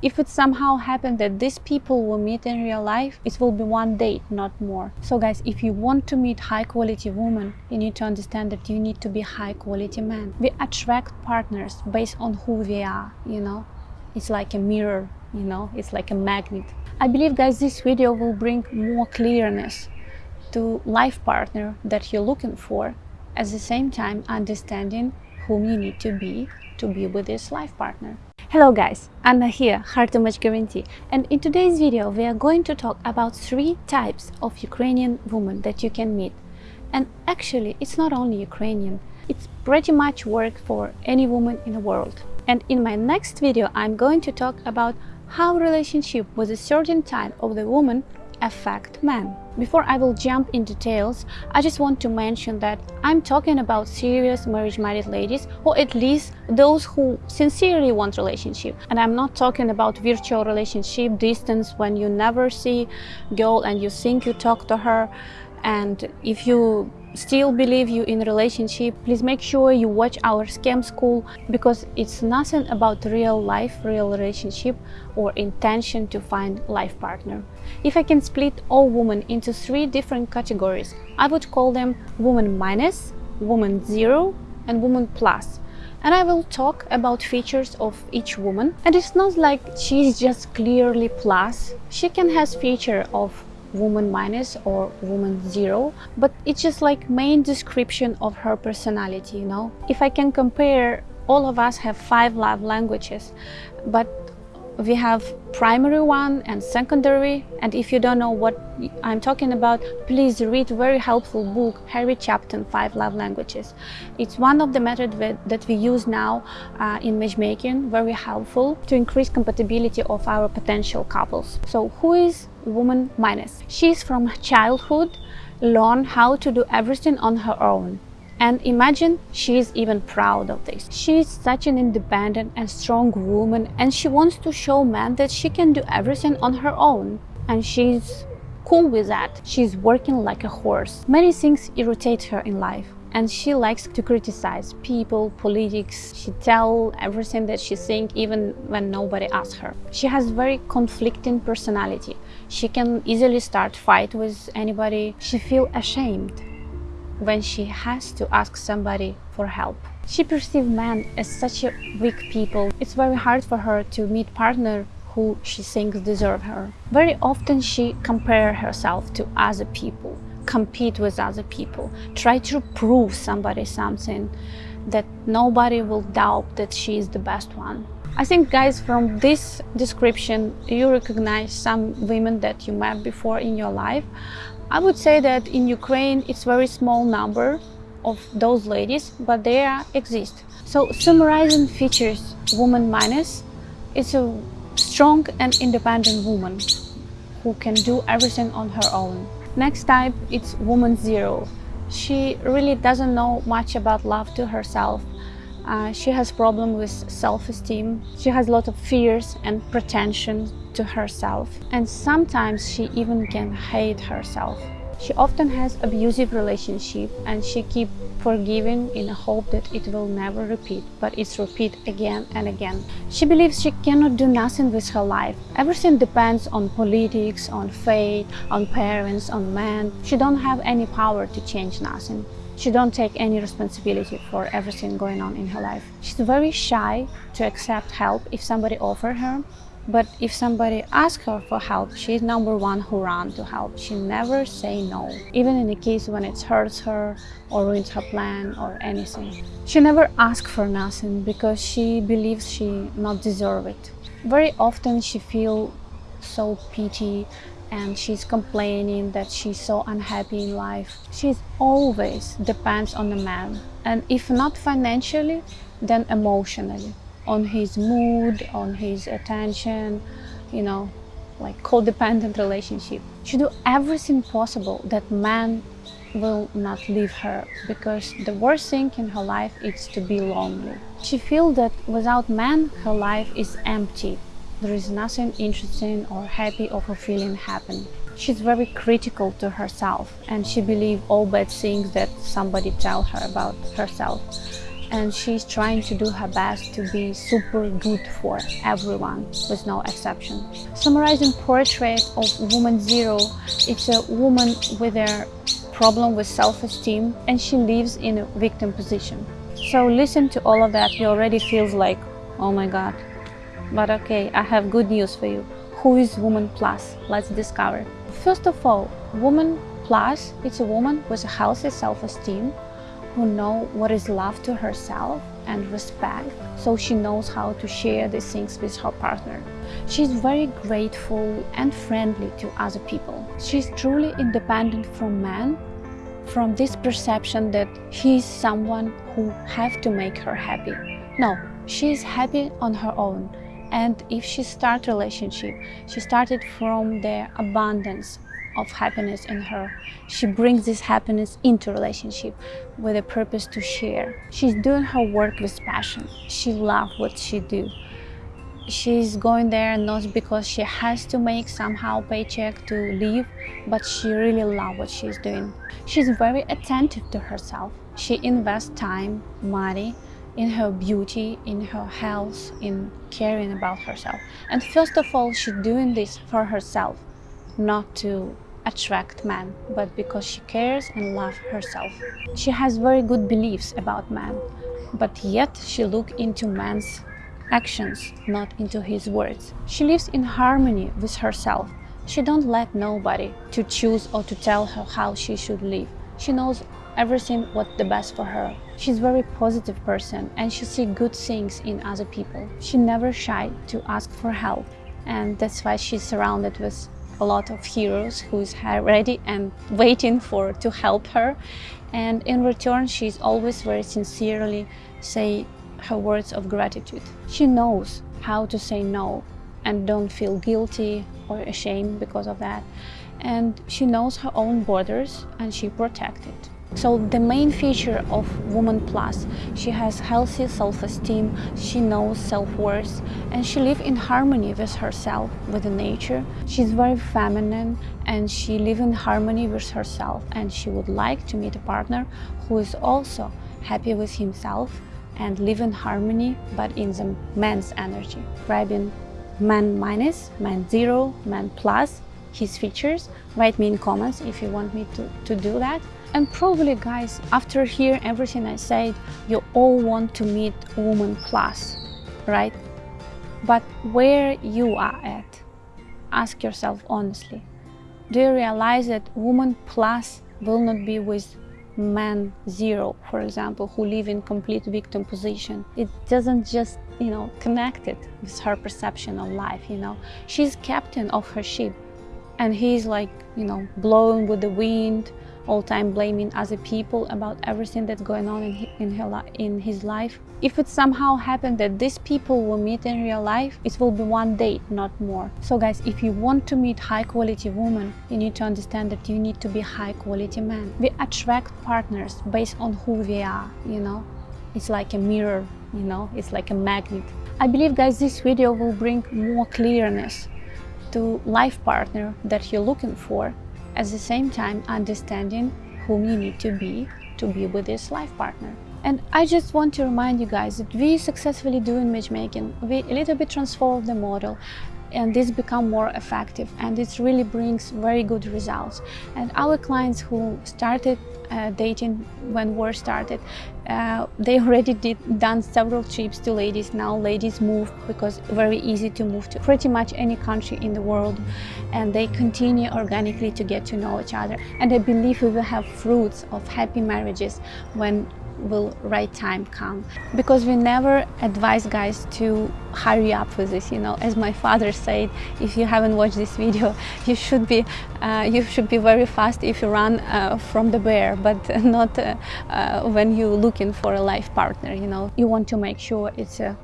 If it somehow happened that these people will meet in real life, it will be one date, not more. So guys, if you want to meet high quality women, you need to understand that you need to be high quality man. We attract partners based on who we are, you know. It's like a mirror, you know, it's like a magnet. I believe guys this video will bring more clearness to life partner that you're looking for at the same time understanding whom you need to be to be with this life partner. Hello guys, Anna here, Heart Image Guarantee and in today's video we are going to talk about three types of Ukrainian women that you can meet. And actually it's not only Ukrainian, it's pretty much work for any woman in the world. And in my next video I'm going to talk about how relationship with a certain type of the woman affect men. Before I will jump in details, I just want to mention that I'm talking about serious marriage-minded ladies or at least those who sincerely want relationship. And I'm not talking about virtual relationship distance when you never see girl and you think you talk to her and if you still believe you in relationship please make sure you watch our scam school because it's nothing about real life real relationship or intention to find life partner if i can split all women into three different categories i would call them woman minus woman zero and woman plus and I will talk about features of each woman. And it's not like she's just clearly plus. She can has feature of woman minus or woman zero but it's just like main description of her personality you know? If i can compare all of us have five love languages but we have primary one and secondary and if you don't know what i'm talking about please read very helpful book Gary Chapman five love languages. It's one of the methods that we use now uh, in matchmaking very helpful to increase compatibility of our potential couples. So who is woman minus she's from childhood learn how to do everything on her own and imagine she is even proud of this. She is such an independent and strong woman and she wants to show men that she can do everything on her own. And she's cool with that. She's working like a horse. Many things irritate her in life and she likes to criticize people, politics. She tell everything that she think even when nobody asks her. She has very conflicting personality. She can easily start fight with anybody. She feel ashamed when she has to ask somebody for help. She perceives men as such a weak people. It's very hard for her to meet partner who she thinks deserve her. Very often she compare herself to other people, compete with other people, try to prove somebody something that nobody will doubt that she is the best one. I think guys from this description you recognize some women that you met before in your life I would say that in Ukraine it's very small number of those ladies, but they exist. So summarizing features woman minus is a strong and independent woman who can do everything on her own. Next type it's woman zero. She really doesn't know much about love to herself. Uh, she has problem with self-esteem. She has a lot of fears and pretension to herself and sometimes she even can hate herself. She often has abusive relationship and she keep forgiving in a hope that it will never repeat, but it's repeat again and again. She believes she cannot do nothing with her life. Everything depends on politics, on fate, on parents, on men. She don't have any power to change nothing. She don't take any responsibility for everything going on in her life. She's very shy to accept help if somebody offer her but if somebody asks her for help, she's number one who run to help. She never say no, even in the case when it hurts her or ruins her plan or anything. She never asks for nothing because she believes she not deserve it. Very often she feel so pity and she's complaining that she's so unhappy in life. She's always depends on the man and if not financially, then emotionally on his mood, on his attention, you know, like codependent relationship. She do everything possible that man will not leave her because the worst thing in her life is to be lonely. She feels that without man her life is empty. There is nothing interesting or happy or fulfilling happen. She's very critical to herself and she believes all bad things that somebody tell her about herself and she's trying to do her best to be super good for everyone with no exception. Summarizing portrait of woman zero, it's a woman with a problem with self-esteem and she lives in a victim position. So listen to all of that, you already feels like, oh my god. But okay, I have good news for you. Who is Woman Plus? Let's discover. First of all, Woman Plus, it's a woman with a healthy self-esteem who know what is love to herself and respect, so she knows how to share these things with her partner. She's very grateful and friendly to other people. She's truly independent from men, from this perception that he's someone who have to make her happy. No, she's happy on her own. And if she start relationship, she started from the abundance of happiness in her. She brings this happiness into relationship with a purpose to share. She's doing her work with passion. She loves what she do. She's going there not because she has to make somehow paycheck to live, but she really loves what she's doing. She's very attentive to herself. She invests time, money, in her beauty, in her health, in caring about herself. And first of all, she's doing this for herself, not to attract men, but because she cares and loves herself. She has very good beliefs about men, but yet she looks into man's actions, not into his words. She lives in harmony with herself. She don't let nobody to choose or to tell her how she should live. She knows everything what's the best for her. She's a very positive person and she sees good things in other people. She never shy to ask for help and that's why she's surrounded with a lot of heroes who's ready and waiting for to help her and in return she's always very sincerely say her words of gratitude she knows how to say no and don't feel guilty or ashamed because of that and she knows her own borders and she protects it so the main feature of Woman Plus, she has healthy self-esteem, she knows self-worth, and she lives in harmony with herself, with the nature. She's very feminine and she lives in harmony with herself and she would like to meet a partner who is also happy with himself and live in harmony, but in the man's energy. Grabbing man minus, man zero, man plus, his features. Write me in comments if you want me to, to do that. And probably guys, after hearing everything I said, you all want to meet Woman Plus, right? But where you are at, ask yourself honestly. Do you realize that Woman Plus will not be with man zero, for example, who live in complete victim position? It doesn't just, you know, connect it with her perception of life, you know. She's captain of her ship and he's like, you know, blowing with the wind, all time blaming other people about everything that's going on in, his, in, her, in his life. If it somehow happened that these people will meet in real life, it will be one date, not more. So guys, if you want to meet high quality woman, you need to understand that you need to be high quality man. We attract partners based on who we are, you know. It's like a mirror, you know, it's like a magnet. I believe guys this video will bring more clearness to life partner that you're looking for at the same time understanding whom you need to be to be with this life partner. And I just want to remind you guys that we successfully do doing matchmaking. We a little bit transform the model and this become more effective and it really brings very good results. And our clients who started uh, dating when war started. Uh, they already did done several trips to ladies. Now ladies move because very easy to move to pretty much any country in the world, and they continue organically to get to know each other. And I believe we will have fruits of happy marriages when will right time come. Because we never advise guys to hurry up with this you know. As my father said if you haven't watched this video you should be uh, you should be very fast if you run uh, from the bear but not uh, uh when you're looking for a life partner you know. You want to make sure it's a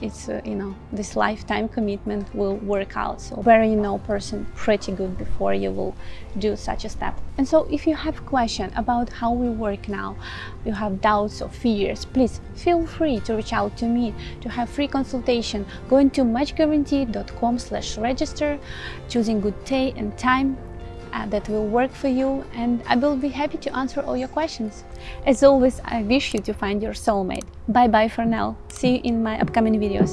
it's uh, you know this lifetime commitment will work out. So very you know person pretty good before you will do such a step. And so if you have question about how we work now you have doubts or fears please feel free to reach out to me. To have free consultation go into matchguarantee.com slash register choosing good day and time Uh, that will work for you and I will be happy to answer all your questions. As always, I wish you to find your soulmate. Bye bye for now. See you in my upcoming videos.